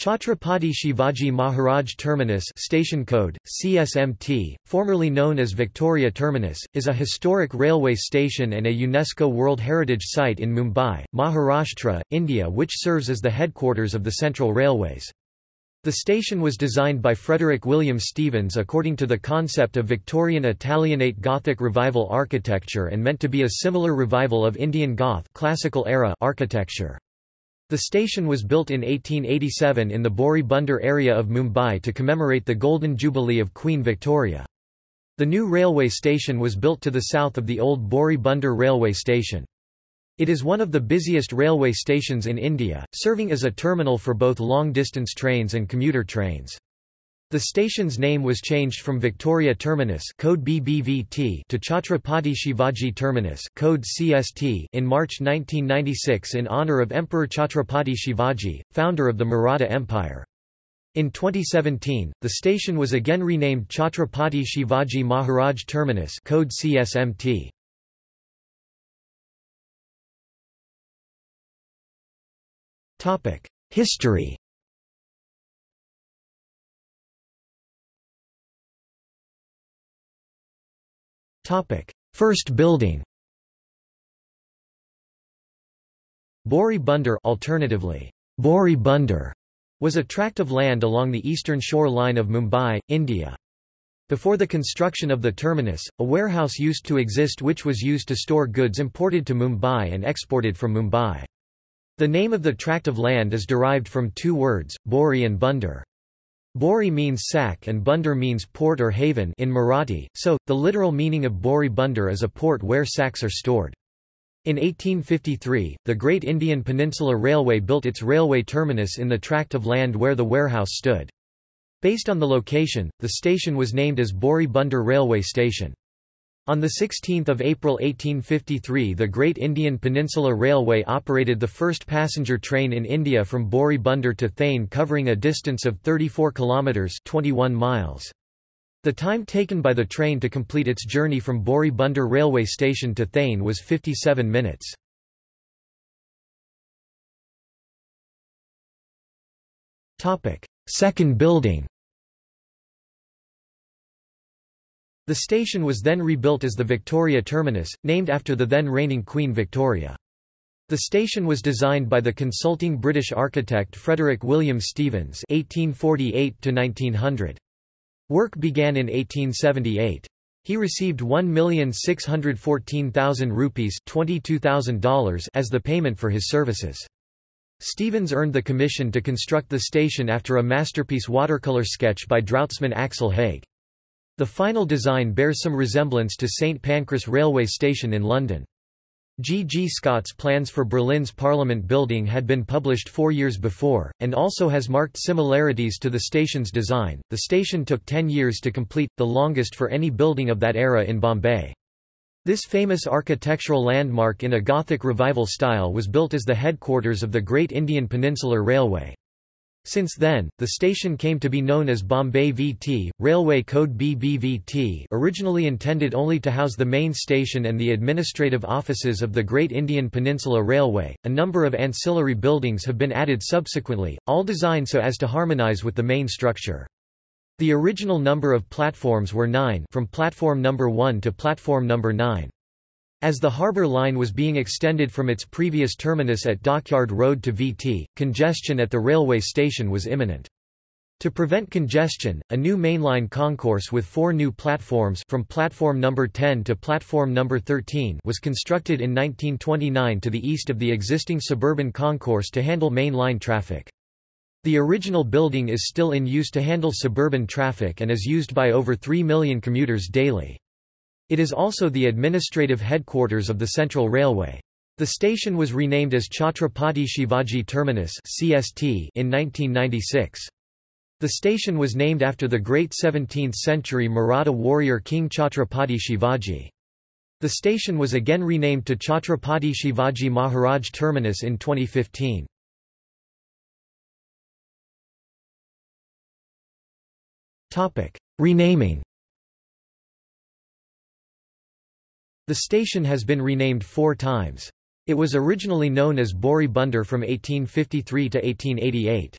Chhatrapati Shivaji Maharaj Terminus station code, CSMT, formerly known as Victoria Terminus, is a historic railway station and a UNESCO World Heritage Site in Mumbai, Maharashtra, India which serves as the headquarters of the Central Railways. The station was designed by Frederick William Stevens according to the concept of Victorian Italianate Gothic Revival architecture and meant to be a similar revival of Indian Goth classical era architecture. The station was built in 1887 in the Bori Bunder area of Mumbai to commemorate the Golden Jubilee of Queen Victoria. The new railway station was built to the south of the old Bori Bunder railway station. It is one of the busiest railway stations in India, serving as a terminal for both long-distance trains and commuter trains. The station's name was changed from Victoria Terminus code BBVT to Chhatrapati Shivaji Terminus code CST in March 1996 in honour of Emperor Chhatrapati Shivaji, founder of the Maratha Empire. In 2017, the station was again renamed Chhatrapati Shivaji Maharaj Terminus code CSMT. History First building Bori Bunder alternatively, Bori Bunder, was a tract of land along the eastern shore line of Mumbai, India. Before the construction of the terminus, a warehouse used to exist which was used to store goods imported to Mumbai and exported from Mumbai. The name of the tract of land is derived from two words, Bori and Bunder. Bori means sack and Bunder means port or haven in Marathi, so, the literal meaning of Bori Bunder is a port where sacks are stored. In 1853, the Great Indian Peninsula Railway built its railway terminus in the tract of land where the warehouse stood. Based on the location, the station was named as Bori Bunder Railway Station. On 16 April 1853 the Great Indian Peninsula Railway operated the first passenger train in India from Bori Bunder to Thane covering a distance of 34 kilometres 21 miles. The time taken by the train to complete its journey from Bori Bunder railway station to Thane was 57 minutes. Second building The station was then rebuilt as the Victoria Terminus, named after the then reigning Queen Victoria. The station was designed by the consulting British architect Frederick William Stevens (1848–1900). Work began in 1878. He received 1,614,000 rupees $22,000 as the payment for his services. Stevens earned the commission to construct the station after a masterpiece watercolour sketch by draughtsman Axel Haig. The final design bears some resemblance to St Pancras railway station in London. G. G. Scott's plans for Berlin's Parliament building had been published four years before, and also has marked similarities to the station's design. The station took ten years to complete, the longest for any building of that era in Bombay. This famous architectural landmark in a Gothic revival style was built as the headquarters of the Great Indian Peninsular Railway. Since then, the station came to be known as Bombay VT, railway code BBVT originally intended only to house the main station and the administrative offices of the Great Indian Peninsula Railway. A number of ancillary buildings have been added subsequently, all designed so as to harmonize with the main structure. The original number of platforms were nine from platform number 1 to platform number 9. As the harbour line was being extended from its previous terminus at Dockyard Road to VT, congestion at the railway station was imminent. To prevent congestion, a new mainline concourse with four new platforms from platform number 10 to platform number 13 was constructed in 1929 to the east of the existing suburban concourse to handle mainline traffic. The original building is still in use to handle suburban traffic and is used by over 3 million commuters daily. It is also the administrative headquarters of the Central Railway. The station was renamed as Chhatrapati Shivaji Terminus (CST) in 1996. The station was named after the great 17th-century Maratha warrior King Chhatrapati Shivaji. The station was again renamed to Chhatrapati Shivaji Maharaj Terminus in 2015. Renaming The station has been renamed four times. It was originally known as Bori Bunder from 1853 to 1888.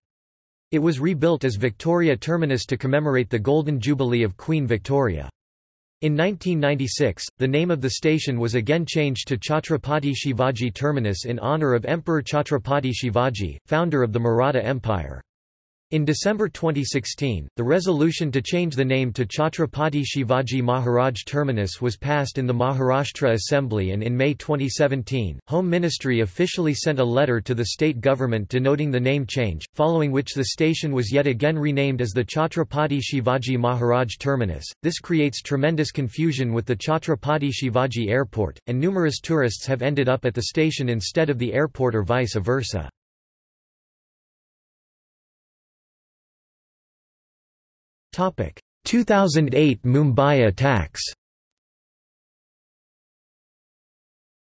It was rebuilt as Victoria Terminus to commemorate the Golden Jubilee of Queen Victoria. In 1996, the name of the station was again changed to Chhatrapati Shivaji Terminus in honour of Emperor Chhatrapati Shivaji, founder of the Maratha Empire. In December 2016, the resolution to change the name to Chhatrapati Shivaji Maharaj Terminus was passed in the Maharashtra Assembly and in May 2017, Home Ministry officially sent a letter to the state government denoting the name change, following which the station was yet again renamed as the Chhatrapati Shivaji Maharaj Terminus. This creates tremendous confusion with the Chhatrapati Shivaji Airport, and numerous tourists have ended up at the station instead of the airport or vice versa. 2008 Mumbai attacks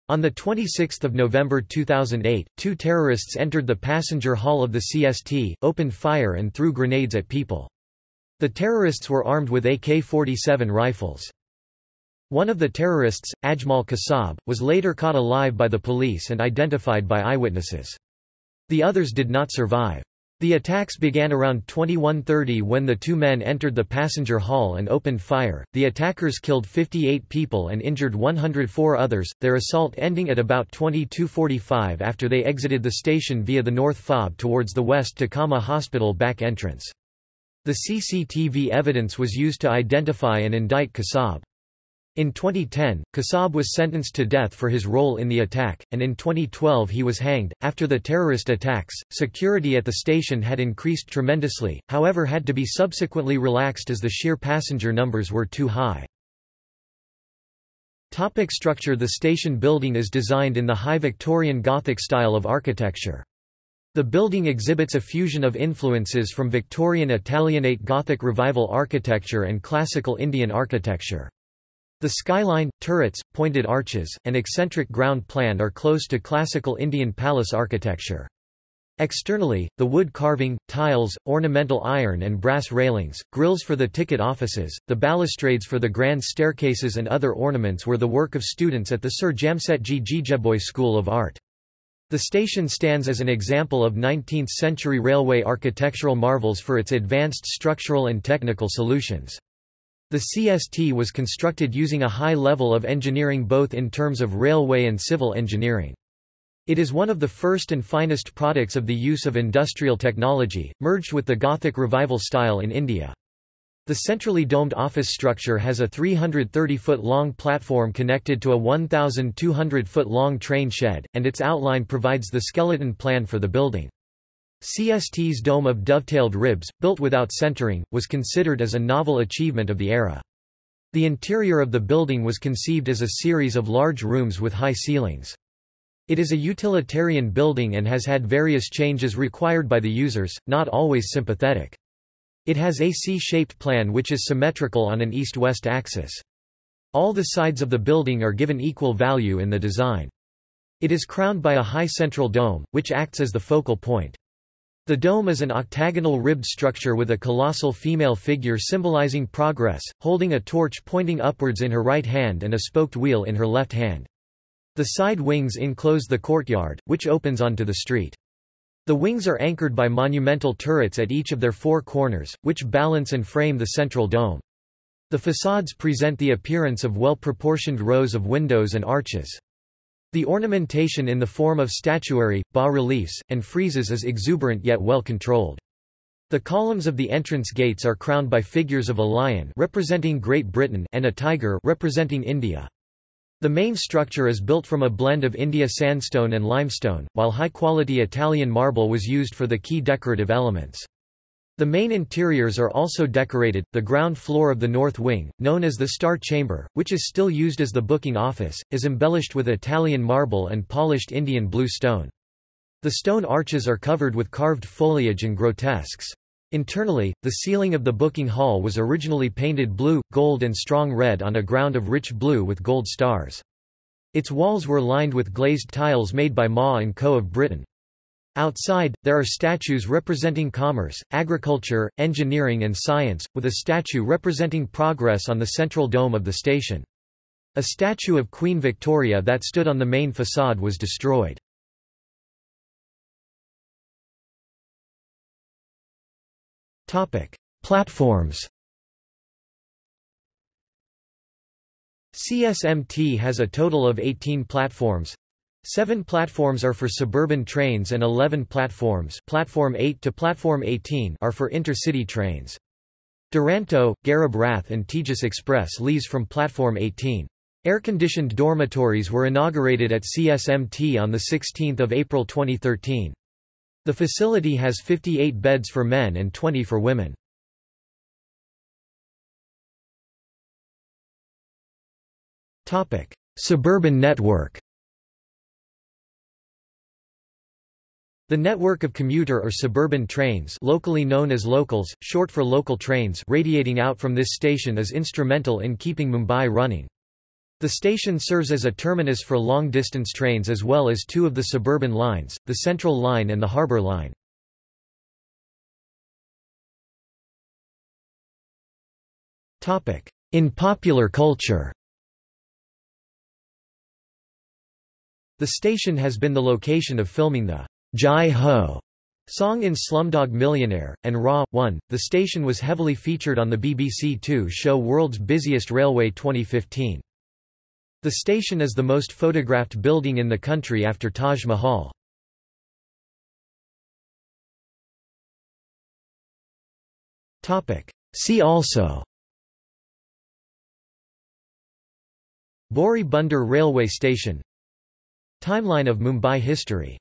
On 26 November 2008, two terrorists entered the passenger hall of the CST, opened fire and threw grenades at people. The terrorists were armed with AK-47 rifles. One of the terrorists, Ajmal Kasab, was later caught alive by the police and identified by eyewitnesses. The others did not survive. The attacks began around 2130 when the two men entered the passenger hall and opened fire. The attackers killed 58 people and injured 104 others, their assault ending at about 2245 after they exited the station via the north fob towards the west Takama Hospital back entrance. The CCTV evidence was used to identify and indict Kasab. In 2010, Kasab was sentenced to death for his role in the attack, and in 2012 he was hanged. After the terrorist attacks, security at the station had increased tremendously, however, had to be subsequently relaxed as the sheer passenger numbers were too high. Topic structure The station building is designed in the high Victorian Gothic style of architecture. The building exhibits a fusion of influences from Victorian Italianate Gothic Revival architecture and classical Indian architecture. The skyline, turrets, pointed arches, and eccentric ground plan are close to classical Indian palace architecture. Externally, the wood carving, tiles, ornamental iron and brass railings, grills for the ticket offices, the balustrades for the grand staircases and other ornaments were the work of students at the Sir Jamsetjee Jeejebhoy School of Art. The station stands as an example of 19th-century railway architectural marvels for its advanced structural and technical solutions. The CST was constructed using a high level of engineering both in terms of railway and civil engineering. It is one of the first and finest products of the use of industrial technology, merged with the Gothic revival style in India. The centrally domed office structure has a 330-foot-long platform connected to a 1,200-foot-long train shed, and its outline provides the skeleton plan for the building. CST's dome of dovetailed ribs, built without centering, was considered as a novel achievement of the era. The interior of the building was conceived as a series of large rooms with high ceilings. It is a utilitarian building and has had various changes required by the users, not always sympathetic. It has a C-shaped plan which is symmetrical on an east-west axis. All the sides of the building are given equal value in the design. It is crowned by a high central dome, which acts as the focal point. The dome is an octagonal ribbed structure with a colossal female figure symbolizing progress, holding a torch pointing upwards in her right hand and a spoked wheel in her left hand. The side wings enclose the courtyard, which opens onto the street. The wings are anchored by monumental turrets at each of their four corners, which balance and frame the central dome. The facades present the appearance of well-proportioned rows of windows and arches. The ornamentation in the form of statuary, bas-reliefs, and friezes is exuberant yet well controlled. The columns of the entrance gates are crowned by figures of a lion representing Great Britain and a tiger representing India. The main structure is built from a blend of India sandstone and limestone, while high-quality Italian marble was used for the key decorative elements. The main interiors are also decorated. The ground floor of the north wing, known as the Star Chamber, which is still used as the booking office, is embellished with Italian marble and polished Indian blue stone. The stone arches are covered with carved foliage and grotesques. Internally, the ceiling of the booking hall was originally painted blue, gold and strong red on a ground of rich blue with gold stars. Its walls were lined with glazed tiles made by Maw & Co. of Britain. Outside, there are statues representing commerce, agriculture, engineering and science, with a statue representing progress on the central dome of the station. A statue of Queen Victoria that stood on the main facade was destroyed. Platforms CSMT has a total of 18 platforms. Seven platforms are for suburban trains and 11 platforms platform 8 to platform 18 are for intercity trains. Duranto, Garib Rath and Tejas Express leaves from platform 18. Air-conditioned dormitories were inaugurated at CSMT on 16 April 2013. The facility has 58 beds for men and 20 for women. Suburban network The network of commuter or suburban trains locally known as locals, short for local trains radiating out from this station is instrumental in keeping Mumbai running. The station serves as a terminus for long-distance trains as well as two of the suburban lines, the Central Line and the Harbour Line. In popular culture The station has been the location of filming the Jai Ho song in Slumdog Millionaire, and Ra.One. The station was heavily featured on the BBC Two show World's Busiest Railway 2015. The station is the most photographed building in the country after Taj Mahal. See also Bori Bunder Railway Station Timeline of Mumbai history